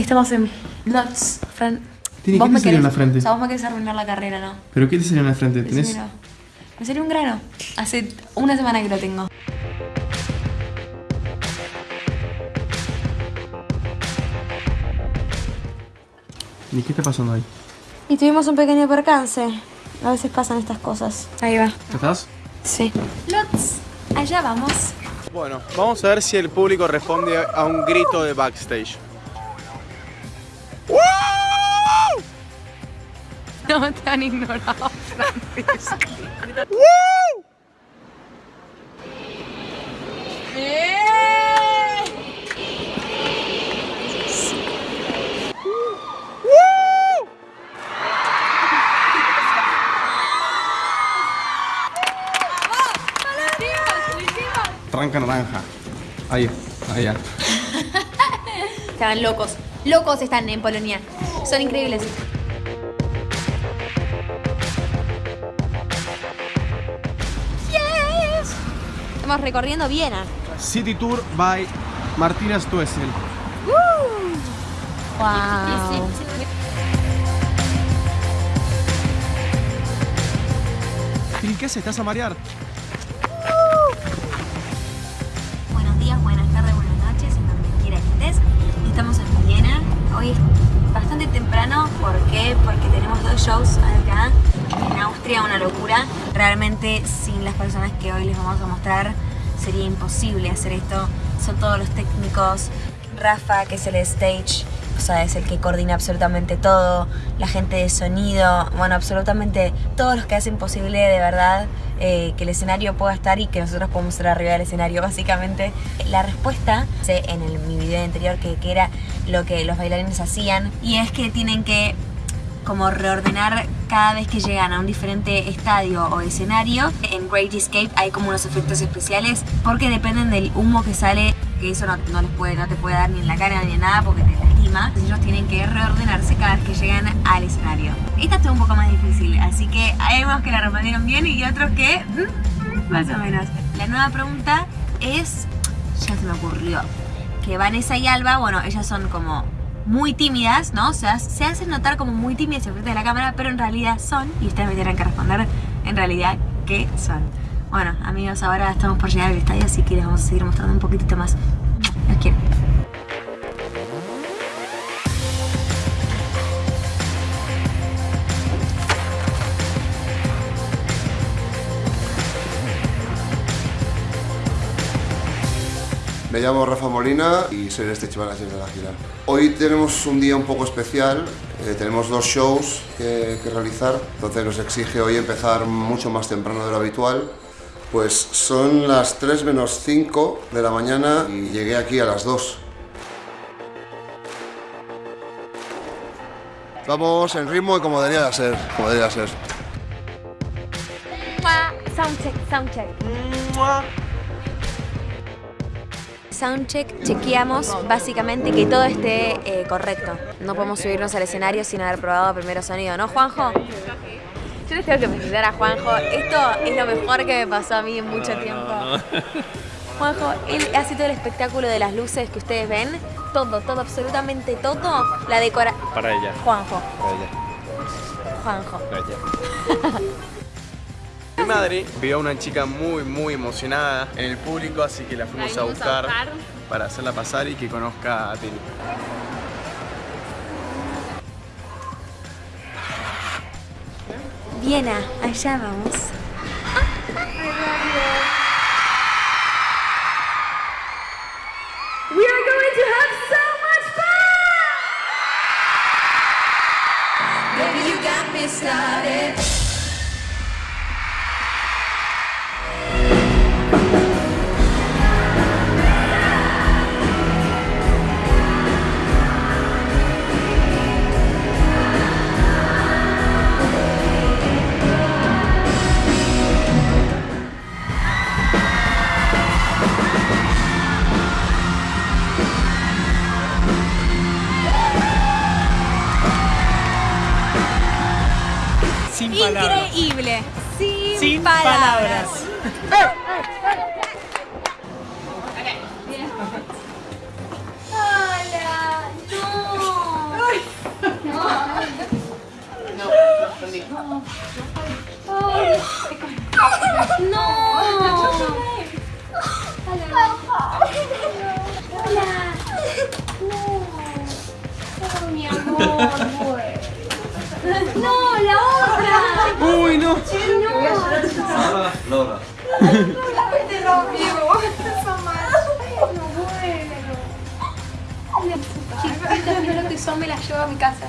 Estamos en Lots, Fran. Tiene Vos que me te salió en querés- la frente. O sea, vos me querés arruinar la carrera, ¿no? ¿Pero qué te salió en la frente? Me salió un grano. Hace una semana que lo tengo. ¿Y qué está pasando ahí? Y tuvimos un pequeño percance. A veces pasan estas cosas. Ahí va. ¿Ya estás? Sí. Lots, allá vamos. Bueno, vamos a ver si el público responde a un grito de backstage. No te han ignorado, Francisco. Tranca naranja. Ahí, allá. Estaban locos. Locos están en Polonia. Son increíbles. Estamos recorriendo Viena. City Tour by Martina Stuessel. Wow. ¿Y qué haces? ¿Estás a marear? Buenos días, buenas tardes, buenas noches, en donde quiera que estés. Estamos en Viena. Hoy es bastante temprano. ¿Por qué? Porque tenemos dos shows acá en Austria, una locura. Realmente sin las personas que hoy les vamos a mostrar sería imposible hacer esto. Son todos los técnicos. Rafa, que es el stage, o sea, es el que coordina absolutamente todo. La gente de sonido, bueno, absolutamente todos los que hacen posible de verdad eh, que el escenario pueda estar y que nosotros podamos estar arriba del escenario, básicamente. La respuesta, en el, mi video anterior que, que era lo que los bailarines hacían, y es que tienen que como reordenar cada vez que llegan a un diferente estadio o escenario. En Great Escape hay como unos efectos especiales porque dependen del humo que sale, que eso no, no les puede, no te puede dar ni en la cara ni en nada porque te lastima. Entonces ellos tienen que reordenarse cada vez que llegan al escenario. Esta estuvo un poco más difícil, así que hay unos que la respondieron bien y otros que mm, más o menos. La nueva pregunta es, ya se me ocurrió, que Vanessa y Alba, bueno, ellas son como muy tímidas, ¿no? O sea, se hacen notar como muy tímidas en frente de la cámara, pero en realidad son, y ustedes me tendrán que responder en realidad qué son. Bueno, amigos, ahora estamos por llegar al estadio, así que les vamos a seguir mostrando un poquitito más. Los quiero. Me llamo Rafa Molina y soy el stage manager de la gira. Hoy tenemos un día un poco especial, eh, tenemos dos shows que, que realizar, entonces nos exige hoy empezar mucho más temprano de lo habitual. Pues son las 3 menos 5 de la mañana y llegué aquí a las 2. Vamos en ritmo y como debería de ser, como debería de ser. Soundcheck, soundcheck. Soundcheck, chequeamos básicamente que todo esté eh, correcto. No podemos subirnos al escenario sin haber probado primero sonido, ¿no, Juanjo? Yo les tengo que presentar a Juanjo. Esto es lo mejor que me pasó a mí en mucho tiempo. Juanjo, él hace todo el espectáculo de las luces que ustedes ven. Todo, todo, absolutamente todo. La decora... Para ella, Juanjo, para ella, Juanjo. para ella. Mi madre vio a una chica muy, muy emocionada en el público, así que la fuimos a buscar para hacerla pasar y que conozca a Tini. Viena, allá vamos. We are going to have so much fun! Baby, you got me started. Sin palabras. Increíble. Sin, Sin palabras. palabras. No. No. Chiquita, mira lo que son, me la llevo a mi casa.